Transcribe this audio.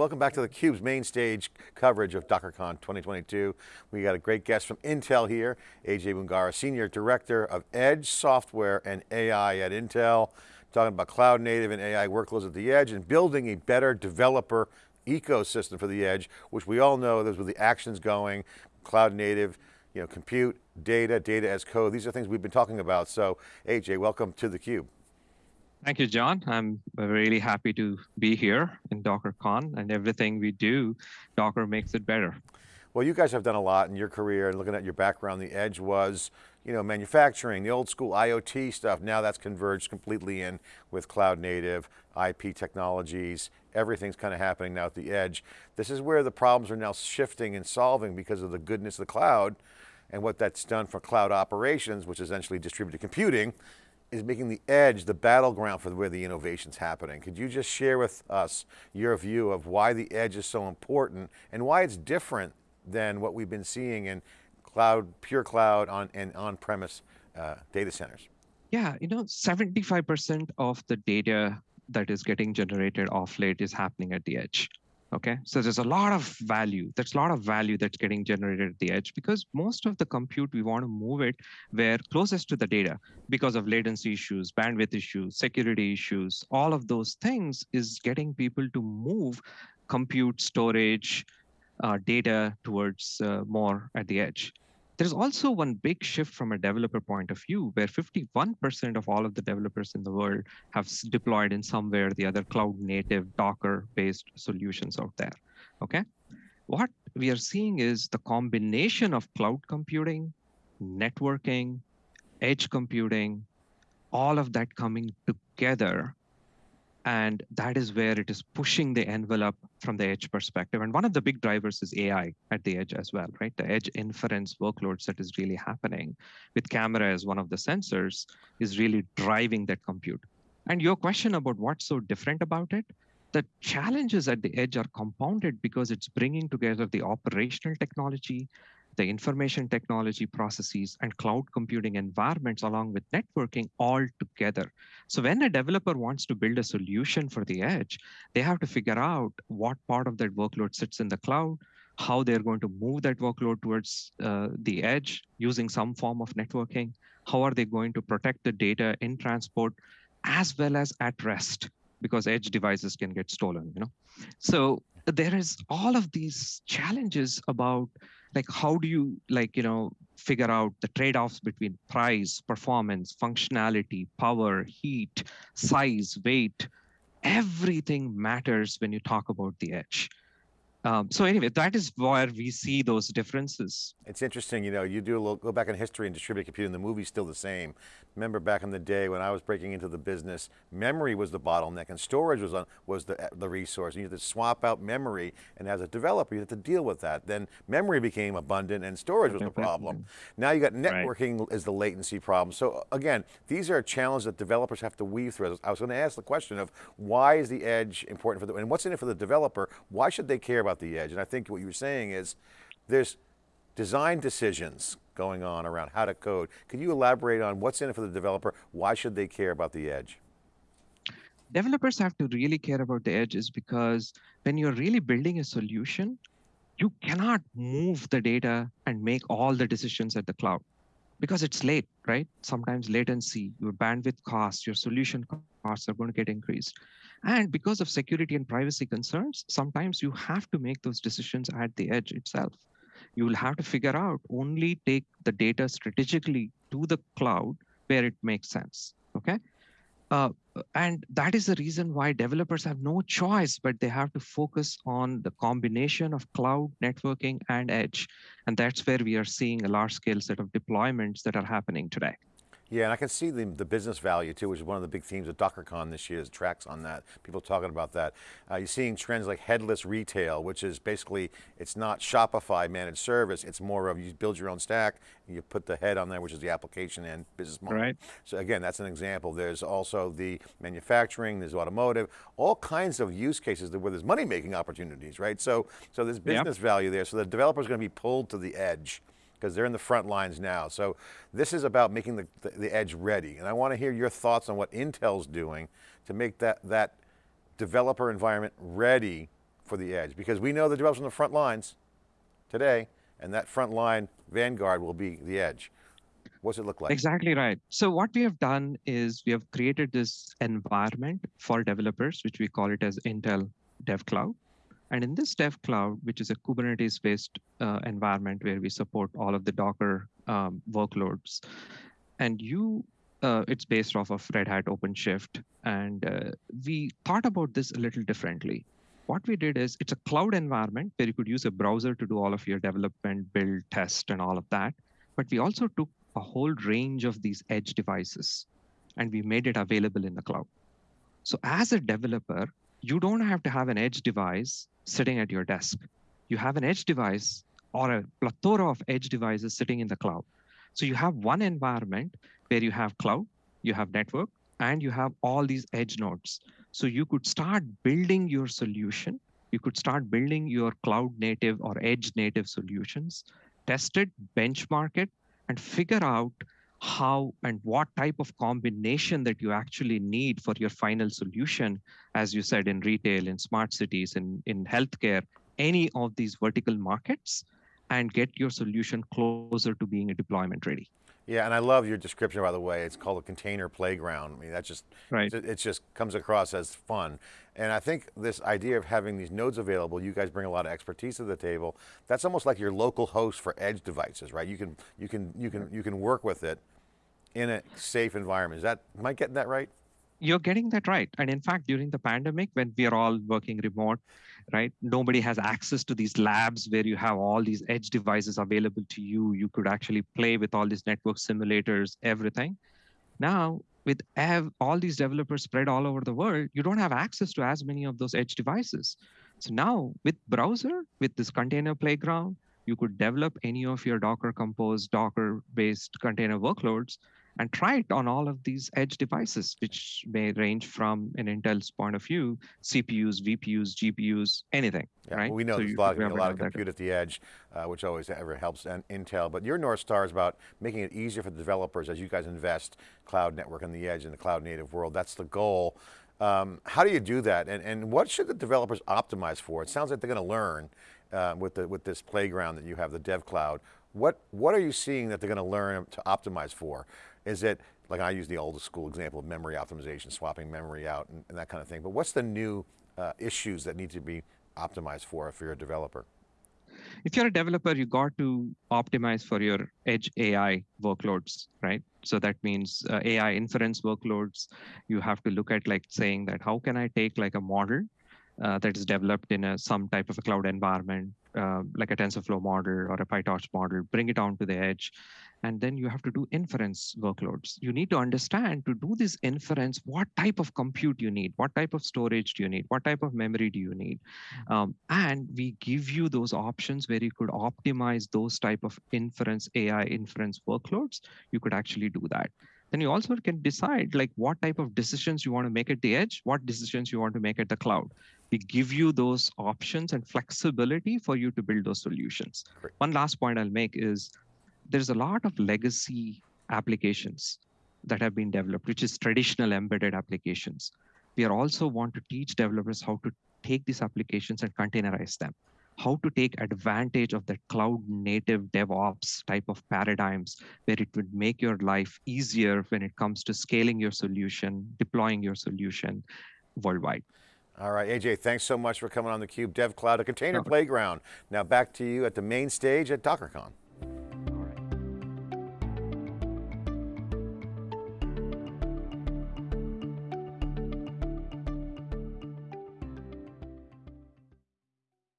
welcome back to theCUBE's main stage coverage of DockerCon 2022. We got a great guest from Intel here, AJ Mungara, Senior Director of Edge Software and AI at Intel, talking about cloud native and AI workloads at the edge and building a better developer ecosystem for the edge, which we all know there's where the action's going, cloud native, you know, compute, data, data as code. These are things we've been talking about. So AJ, welcome to theCUBE. Thank you, John. I'm really happy to be here in DockerCon and everything we do, Docker makes it better. Well, you guys have done a lot in your career and looking at your background, the edge was, you know, manufacturing, the old school IoT stuff. Now that's converged completely in with cloud native, IP technologies, everything's kind of happening now at the edge. This is where the problems are now shifting and solving because of the goodness of the cloud and what that's done for cloud operations, which is essentially distributed computing, is making the edge the battleground for where the innovation's happening. Could you just share with us your view of why the edge is so important and why it's different than what we've been seeing in cloud, pure cloud on, and on-premise uh, data centers? Yeah, you know, 75% of the data that is getting generated off late is happening at the edge. Okay, so there's a lot of value. There's a lot of value that's getting generated at the edge because most of the compute, we want to move it where closest to the data because of latency issues, bandwidth issues, security issues, all of those things is getting people to move compute, storage, uh, data towards uh, more at the edge. There's also one big shift from a developer point of view where 51% of all of the developers in the world have deployed in some way or the other cloud native Docker based solutions out there, okay? What we are seeing is the combination of cloud computing, networking, edge computing, all of that coming together and that is where it is pushing the envelope from the edge perspective. And one of the big drivers is AI at the edge as well, right? The edge inference workloads that is really happening with camera as one of the sensors is really driving that compute. And your question about what's so different about it, the challenges at the edge are compounded because it's bringing together the operational technology, the information technology processes and cloud computing environments along with networking all together. So when a developer wants to build a solution for the edge, they have to figure out what part of that workload sits in the cloud, how they're going to move that workload towards uh, the edge using some form of networking, how are they going to protect the data in transport, as well as at rest, because edge devices can get stolen, you know? So there is all of these challenges about like how do you like you know figure out the trade-offs between price performance functionality power heat size weight? Everything matters when you talk about the edge um, so anyway, that is where we see those differences. It's interesting, you know, you do a little, go back in history and distributed computing, the movie's still the same. Remember back in the day when I was breaking into the business, memory was the bottleneck and storage was, on, was the, the resource. You had to swap out memory and as a developer, you had to deal with that. Then memory became abundant and storage was the problem. Now you got networking right. is the latency problem. So again, these are challenges that developers have to weave through. I was going to ask the question of why is the edge important for the, and what's in it for the developer? Why should they care about about the edge. And I think what you were saying is there's design decisions going on around how to code. Can you elaborate on what's in it for the developer? Why should they care about the edge? Developers have to really care about the edge is because when you're really building a solution, you cannot move the data and make all the decisions at the cloud because it's late, right? Sometimes latency, your bandwidth costs, your solution costs are going to get increased. And because of security and privacy concerns, sometimes you have to make those decisions at the edge itself. You will have to figure out only take the data strategically to the cloud where it makes sense, okay? Uh, and that is the reason why developers have no choice, but they have to focus on the combination of cloud networking and edge. And that's where we are seeing a large scale set of deployments that are happening today. Yeah, and I can see the, the business value too, which is one of the big themes of DockerCon this year, is tracks on that, people talking about that. Uh, you're seeing trends like headless retail, which is basically, it's not Shopify managed service, it's more of you build your own stack, and you put the head on there, which is the application and business model. Right. So again, that's an example. There's also the manufacturing, there's automotive, all kinds of use cases where there's money-making opportunities, right? So, so there's business yep. value there, so the developer's going to be pulled to the edge because they're in the front lines now. So this is about making the, the, the, edge ready. And I want to hear your thoughts on what Intel's doing to make that, that developer environment ready for the edge? Because we know the developers on the front lines today, and that front line vanguard will be the edge. What's it look like? Exactly right. So what we have done is we have created this environment for developers, which we call it as Intel Dev Cloud. And in this Dev Cloud, which is a Kubernetes-based uh, environment where we support all of the Docker um, workloads, and you, uh, it's based off of Red Hat OpenShift. And uh, we thought about this a little differently. What we did is it's a cloud environment where you could use a browser to do all of your development, build, test, and all of that. But we also took a whole range of these edge devices and we made it available in the cloud. So as a developer, you don't have to have an edge device sitting at your desk. You have an edge device or a plethora of edge devices sitting in the cloud. So you have one environment where you have cloud, you have network, and you have all these edge nodes. So you could start building your solution. You could start building your cloud native or edge native solutions, test it, benchmark it, and figure out how and what type of combination that you actually need for your final solution, as you said, in retail, in smart cities, in, in healthcare, any of these vertical markets, and get your solution closer to being a deployment ready. Yeah, and I love your description, by the way. It's called a container playground. I mean, that just, right. it, it just comes across as fun. And I think this idea of having these nodes available, you guys bring a lot of expertise to the table. That's almost like your local host for edge devices, right? You can, you can, you can, you can work with it in a safe environment. Is that, am I getting that right? You're getting that right. And in fact, during the pandemic, when we are all working remote, right, nobody has access to these labs where you have all these edge devices available to you. You could actually play with all these network simulators, everything. Now, with all these developers spread all over the world, you don't have access to as many of those edge devices. So now with browser, with this container playground, you could develop any of your Docker Compose, Docker based container workloads and try it on all of these edge devices, which may range from an Intel's point of view, CPUs, VPUs, GPUs, anything, yeah, right? Well, we know so there's a lot, a lot of compute at the edge, uh, which always ever helps and Intel, but your North Star is about making it easier for the developers as you guys invest cloud network on the edge in the cloud native world. That's the goal. Um, how do you do that? And, and what should the developers optimize for? It sounds like they're going to learn uh, with, the, with this playground that you have, the dev cloud. What, what are you seeing that they're going to learn to optimize for? Is it, like I use the old school example of memory optimization, swapping memory out and, and that kind of thing, but what's the new uh, issues that need to be optimized for if you're a developer? If you're a developer, you got to optimize for your edge AI workloads, right? So that means uh, AI inference workloads. You have to look at like saying that how can I take like a model uh, that is developed in a, some type of a cloud environment, uh, like a TensorFlow model or a PyTorch model, bring it down onto the edge. And then you have to do inference workloads. You need to understand to do this inference, what type of compute you need, what type of storage do you need, what type of memory do you need. Mm-hmm. Um, and we give you those options where you could optimize those type of inference, AI inference workloads. You could actually do that then you also can decide like what type of decisions you want to make at the edge, what decisions you want to make at the cloud. We give you those options and flexibility for you to build those solutions. Great. One last point I'll make is there's a lot of legacy applications that have been developed, which is traditional embedded applications. We are also want to teach developers how to take these applications and containerize them how to take advantage of the cloud native DevOps type of paradigms where it would make your life easier when it comes to scaling your solution, deploying your solution worldwide. All right, AJ, thanks so much for coming on theCUBE Dev Cloud, a container playground. Now back to you at the main stage at DockerCon.